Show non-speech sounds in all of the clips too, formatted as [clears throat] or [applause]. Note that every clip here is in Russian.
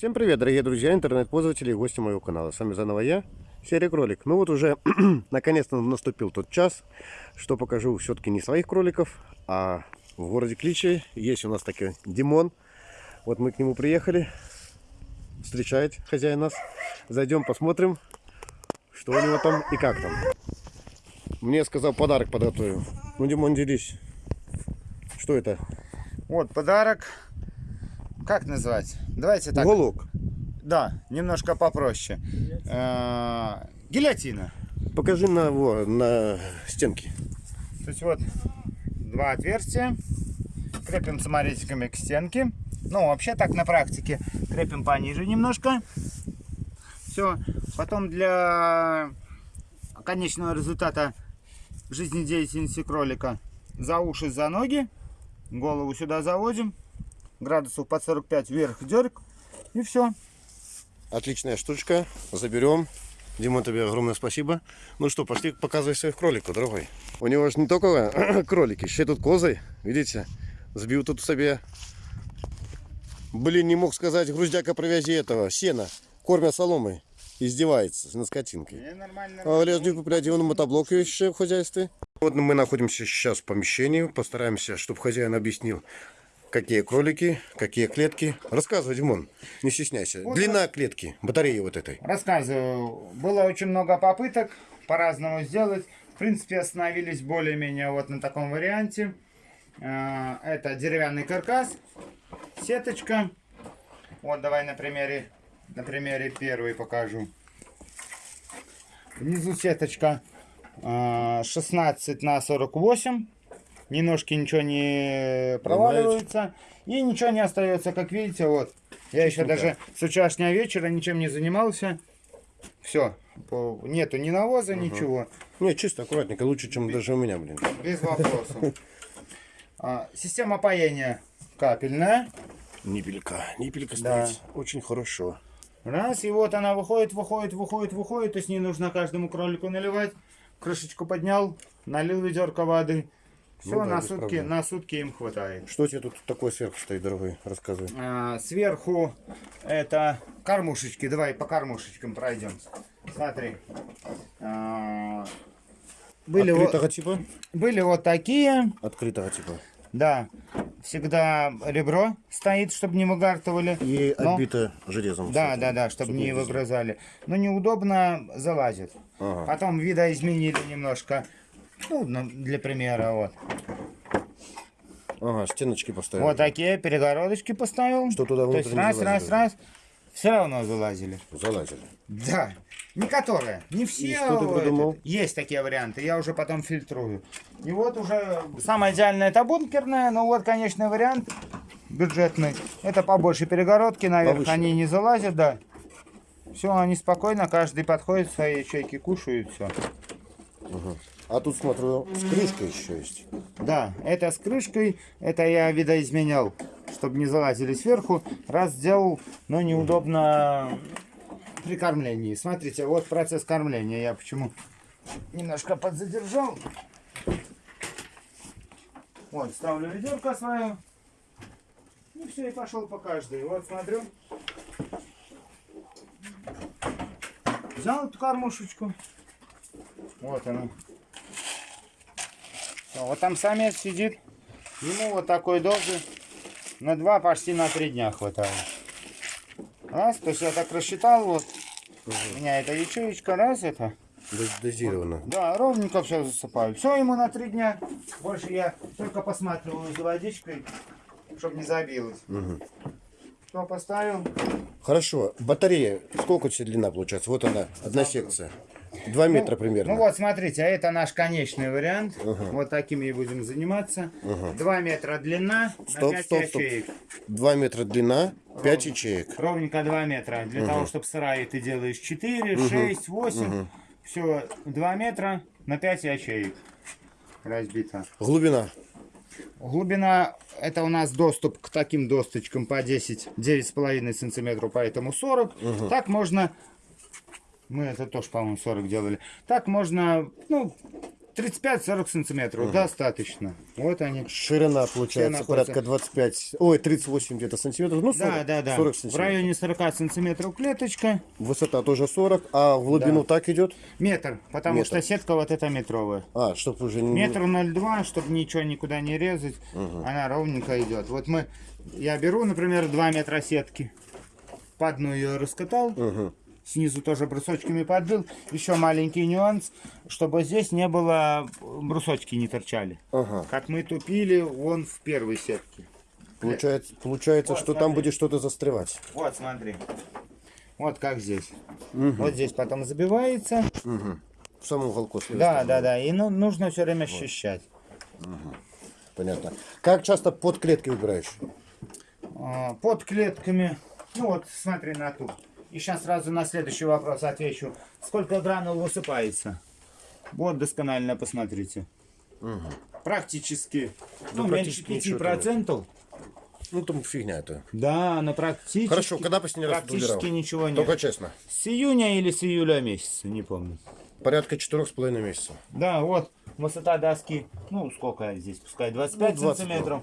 Всем привет, дорогие друзья, интернет-пользователи и гости моего канала. С вами заново я, Серый Кролик. Ну вот уже [clears throat] наконец-то наступил тот час, что покажу все-таки не своих кроликов, а в городе Кличи есть у нас такой Димон. Вот мы к нему приехали, встречает хозяин нас. Зайдем, посмотрим, что у него там и как там. Мне сказал подарок подготовил. Ну, Димон, делись. Что это? Вот подарок. Как назвать? Давайте так. Уголок. Да, немножко попроще. Э, Гильотина. Покажи на, во, на стенке. То есть вот два отверстия. Крепим саморезиками к стенке. Ну, вообще так на практике. Крепим пониже немножко. Все. Потом для конечного результата жизнедеятельности кролика за уши, за ноги. Голову сюда заводим. Градусов под 45 вверх дерг. И все. Отличная штучка. Заберем. Димон, тебе огромное спасибо. Ну что, пошли показывай своих кроликов, дорогой. У него же не только [clears throat] кролики, еще тут козы. Видите? Сбил тут себе. Блин, не мог сказать, груздяка привязи этого, сена. Кормя соломой. Издевается над скотинкой. Не, нормально, А лежит куплять на мотоблок еще в хозяйстве. Вот мы находимся сейчас в помещении. Постараемся, чтобы хозяин объяснил, какие кролики, какие клетки. Рассказывай, Димон, не стесняйся. Вот Длина клетки, батареи вот этой. Рассказываю. Было очень много попыток по-разному сделать. В принципе, остановились более-менее вот на таком варианте. Э, Это деревянный каркас, сеточка. Вот давай на примере, на примере первый покажу. Внизу сеточка э, 16 на 48. Немножко ничего не проваливается. И ничего не остается, как видите, вот. Я еще даже с вчерашнего вечера ничем не занимался. Все. Нету ни навоза, ничего. Не, чисто, аккуратненько, лучше, чем даже у меня, блин. Без [laughs] вопросов. А, Система паяния капельная. Нипелька, нипелька Да. стоит. Очень хорошо. Раз, и вот она выходит, выходит, выходит, выходит. То есть не нужно каждому кролику наливать. Крышечку поднял, налил ведерко воды. Все, Ну да, на сутки, проблем. на сутки им хватает. Что тебе тут такое сверху стоит, дорогой? Рассказывай. А, сверху это кормушечки. Давай по кормушечкам пройдем. Смотри. А, были, вот, Открытого типа? были вот такие. Открытого типа. Да. Всегда ребро стоит, чтобы не выгартывали. И Но- отбито железом. Да, да, да, чтобы не вылезло. выгрызали. Но неудобно залазит. Ага. Потом видоизменили немножко. Ну, для примера, вот. Ага, стеночки поставили. Вот такие перегородочки поставил. Что туда То есть внутрь раз, раз, раз. Все равно залазили. Залазили. Да. Не которые. Не все. И что ты придумал? это. Есть такие варианты. Я уже потом фильтрую. И вот уже самое идеальное это бункерная. Но вот конечный вариант бюджетный. Это побольше перегородки. Наверх Повыше. они не залазят, да. Все, они спокойно, каждый подходит, свои ячейки кушают, все. А тут, смотрю, с крышкой еще есть. Да, это с крышкой, это я видоизменял, чтобы не залазили сверху. Раз сделал, но неудобно при кормлении. Смотрите, вот процесс кормления. Я почему немножко подзадержал. Вот, ставлю ведерко свое. И все, и пошел по каждой. Вот, смотрю. Взял эту кормушечку. Вот она. Всё, Вот там самец сидит. Ему вот такой дозы на два, почти на три дня хватает. Раз, то есть я так рассчитал, вот. У меня эта ячеечка, раз это. Доз- Дозировано. Да, ровненько все засыпаю. Все ему на три дня. Больше я только посматриваю за водичкой, чтобы не забилось. Что поставил? Хорошо. Батарея. Сколько у тебя длина получается? Вот она, одна секция. Два метра примерно. Ну вот, смотрите, а это наш конечный вариант. Вот такими и будем заниматься. Два метра длина, Стоп, на 5 стоп, стоп. ячеек. Два метра длина, пять ячеек. Ровненько 2 метра. Для того, чтобы сырая ты делаешь 4, 6, 8. Все, 2 метра на 5 ячеек разбито. Глубина. Глубина, это у нас доступ к таким досточкам по 10, 9,5 сантиметров, поэтому 40. Так можно, мы это тоже, по-моему, 40 делали. Так можно, ну, 35-40 сантиметров, достаточно. Вот они. Ширина получается находятся. порядка 25, ой, 38 где-то сантиметров, ну 40, Да, да, да. 40 В сантиметров. районе 40 сантиметров клеточка. Высота тоже 40, а в глубину так идет? Метр, потому Метр. что сетка вот эта метровая. А, чтобы уже не... Метр 0,2, чтобы ничего никуда не резать. Она ровненько идет. Вот мы, я беру, например, 2 метра сетки. По одну ее раскатал. Мгм. Снизу тоже брусочками подбил. Еще маленький нюанс, чтобы здесь не было, брусочки не торчали. Ага. Как мы тупили вон в первой сетке. Получается, получается Вот, что там смотри. будет что-то застревать. Вот, смотри. Вот как здесь. Вот здесь потом забивается. В самом уголку. Да, да, да. И ну, нужно все время ощущать. Понятно. Как часто под клетки убираешь? А, Под клетками. Ну вот, смотри на ту. И сейчас сразу на следующий вопрос отвечу. Сколько гранул высыпается? Вот досконально посмотрите. Практически, ну, Ну, меньше практически ничего 5%. Ну, там фигня это. Да, но практически. Хорошо, когда последний раз Практически ничего нет. Только честно. С июня или с июля месяца, не помню. Порядка четырех с половиной месяцев. Да, вот высота доски, ну сколько здесь, пускай 25 Ну, 20 сантиметров.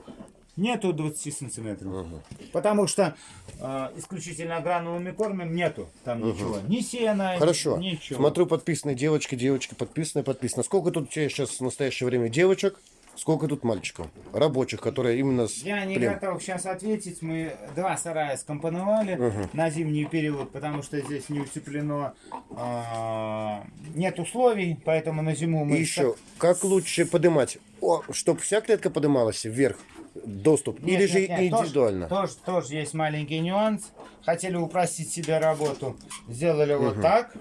Нету 20 сантиметров. Потому что э, исключительно гранулами кормим, нету там ничего. Ни сена, Хорошо. ничего. Смотрю, подписанные девочки, девочки, подписанные, подписано. Сколько тут у тебя сейчас в настоящее время девочек? Сколько тут мальчиков? Рабочих, которые именно с Я не плем. готов сейчас ответить. Мы два сарая скомпоновали на зимний период, потому что здесь не утеплено, а, нет условий, поэтому на зиму мы... И еще, как лучше поднимать? Чтобы вся клетка поднималась вверх, доступ, Нет, или же нет, нет, тоже- индивидуально? Тоже, тоже, есть маленький нюанс. Хотели упростить себе работу, сделали вот так.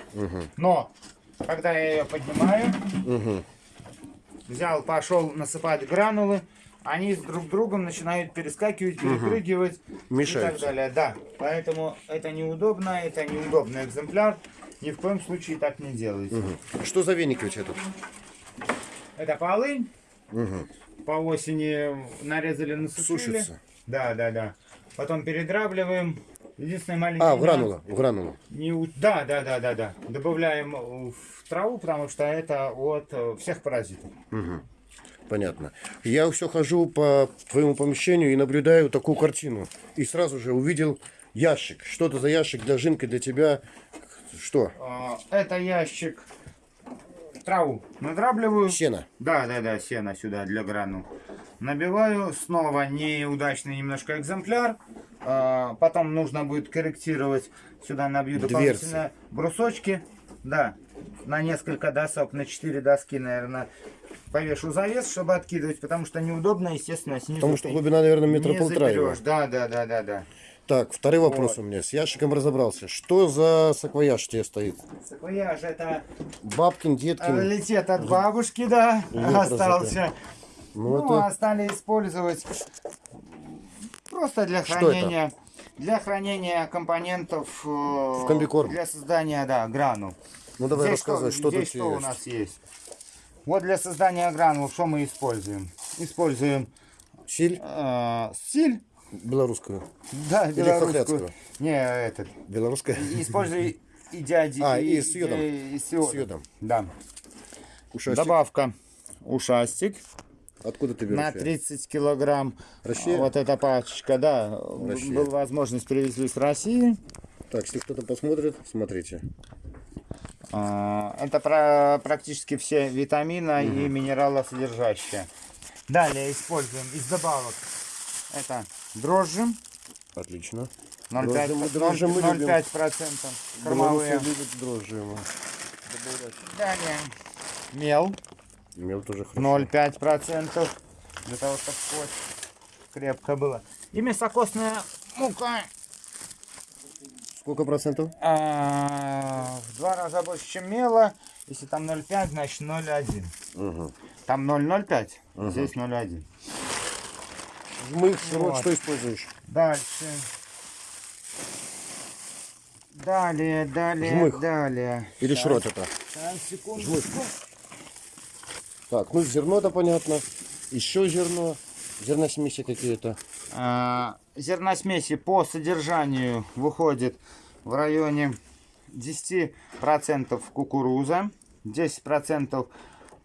Но когда я ее поднимаю, взял, пошел насыпать гранулы, они с друг другом начинают перескакивать, перепрыгивать и так Мешаются. далее. Да, поэтому это неудобно, это неудобный экземпляр. Ни в коем случае так не делайте. Что за веники у тебя тут? Это полынь. По осени нарезали, насушили. Сушится. Да, да, да. Потом передравливаем. Единственное маленький А, в гранула, в гранулу. Не у- Да, да, да, да, да. Добавляем э, в траву, потому что это от э, всех паразитов. Понятно. Я все хожу по твоему помещению и наблюдаю такую картину. И сразу же увидел ящик. Что это за ящик для жинка, для тебя? Что? А, Это ящик траву надрабливаю. Сено. Да, да, да, сено сюда для гранул. Набиваю. Снова неудачный немножко экземпляр. А, Потом нужно будет корректировать. Сюда набью Дверцы. дополнительно брусочки. Да, на несколько досок, на 4 доски, наверное, повешу завес, чтобы откидывать, потому что неудобно, естественно, снизу. Потому что глубина, наверное, метра полтора. Да, да, да, да, да. Так, второй вопрос у меня. С ящиком разобрался. Что за саквояж тебе стоит? Саквояж это Бабкин, Деткин. Раритет от бабушки, да, Лет остался. Ну, Ну, это а стали использовать просто для Что хранения, для хранения компонентов в комбикорм. для создания, да, гранул. Ну давай здесь рассказывай, что, здесь тут что у есть. нас есть? Вот для создания гранул что мы используем? Используем Силь э, силь, белорусскую. да, белорусскую. хохлядскую? Не, этот. Белорусская. Используй и дяди. А, и с йодом. И, с йодом. С йодом. Да. Ушастик. Добавка ушастик. Откуда ты берешь? На её? 30 килограмм. Россия? Вот эта пачечка, да. Россия. Была возможность привезли с России. Так, если кто-то посмотрит, смотрите. А, Это про- практически все витамины и минералосодержащие. Далее используем из добавок. Это дрожжи. Отлично. 0,5 Дрожжи мы- дрожжи мы любим. 0,5 процентов кормовые. Любят дрожжи. Далее мел Мел тоже хорошо. 0,5 процентов для того, чтобы кость крепко было. И мясокостная мука Сколько процентов? а, в два раза больше, чем мела. Если там 0,5, значит 0,1. Угу. Там 0,05, здесь 0,1. Жмых, широт, Вот. что используешь? Дальше. Далее, далее, Жмых. далее. Или Щас, шрот это? секунду. Жмых. Так, ну зерно-то понятно. Еще зерно. Зерносмеси какие-то. А, зерносмеси по содержанию выходит в районе 10% кукуруза, 10%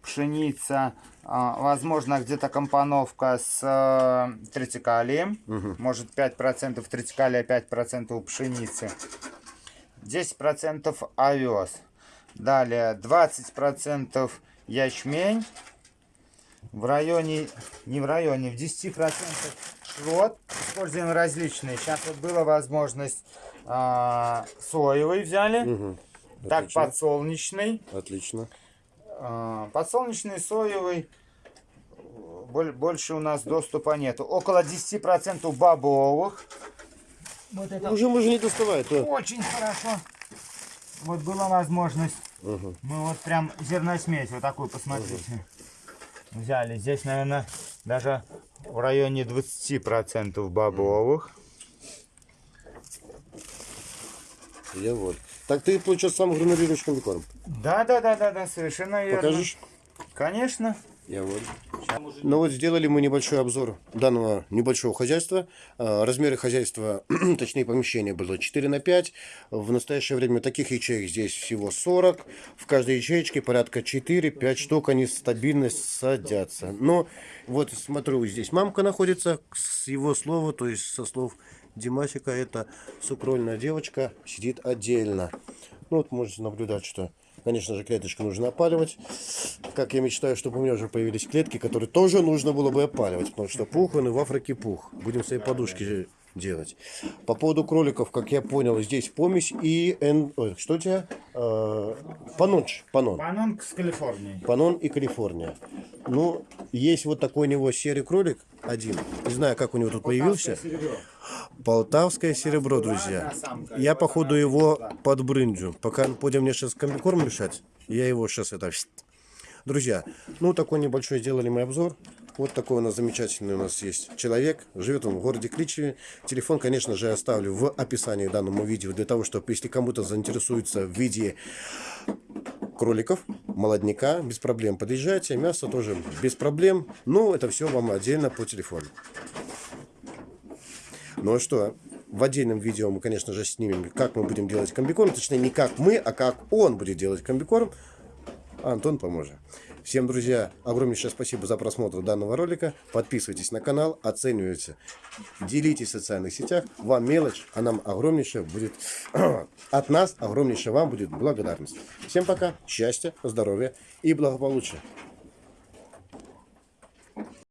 пшеница, а, возможно, где-то компоновка с э, тритикалием. Может 5% тритикалия, 5% пшеницы. 10% овес. Далее 20% ячмень. В районе, не в районе, в 10% шрот. Используем различные. Сейчас вот была возможность а, соевый взяли. Мгм. Так, подсолнечный. Отлично. А, Подсолнечный, соевый. Боль- Больше у нас доступа нету. Около 10% бобовых. Вот это Уже можно не доставать. то- очень хорошо. Вот была возможность. Мгм. Мы вот прям зерносмесь вот такую, посмотрите. Взяли. Здесь, наверное, даже в районе 20% бобовых. Я вот. Так ты, получается, сам гранулируешь комбикорм. Да, да, да, да, да, совершенно верно. Покажешь? Конечно. Я вот. Ну вот сделали мы небольшой обзор данного небольшого хозяйства. А, Размеры хозяйства, [clears throat] точнее помещения было 4 на 5. В настоящее время таких ячеек здесь всего 40. В каждой ячеечке порядка 4-5 штук они стабильно садятся. Но вот смотрю, здесь мамка находится с его слова, то есть со слов Димасика, это сукрольная девочка, сидит отдельно. Ну вот можете наблюдать, что, конечно же, клеточку нужно опаливать. Как я мечтаю, чтобы у меня уже появились клетки, которые тоже нужно было бы опаливать, потому что пух, он и в Африке пух. Будем свои подушки делать. По поводу кроликов, как я понял, здесь помесь и... эн- ой, что у тебя? Э, панонч, панон. Панон с Калифорнии. Панон и Калифорния. Ну, есть вот такой у него серый кролик, один. Не знаю, как у него тут появился. Полтавское серебро, друзья. Я, походу, его подбрынджу. Пока будем мне сейчас комбикорм мешать, я его сейчас это... Друзья, ну такой небольшой сделали мы обзор. Вот такой у нас замечательный у нас есть человек. Живет он в городе Кличеве. Телефон, конечно же, оставлю в описании к данному видео, для того, чтобы, если кому-то заинтересуется в виде кроликов, молодняка, без проблем подъезжайте. Мясо тоже без проблем. Ну, это все вам отдельно по телефону. Ну а что, в отдельном видео мы, конечно же, снимем, как мы будем делать комбикорм. Точнее, не как мы, а как он будет делать комбикорм. Антон поможет. Всем, друзья, огромнейшее спасибо за просмотр данного ролика. Подписывайтесь на канал, оценивайте, делитесь в социальных сетях. Вам мелочь, а нам огромнейшее будет... [clears throat] От нас огромнейшая вам будет благодарность. Всем пока, счастья, здоровья и благополучия.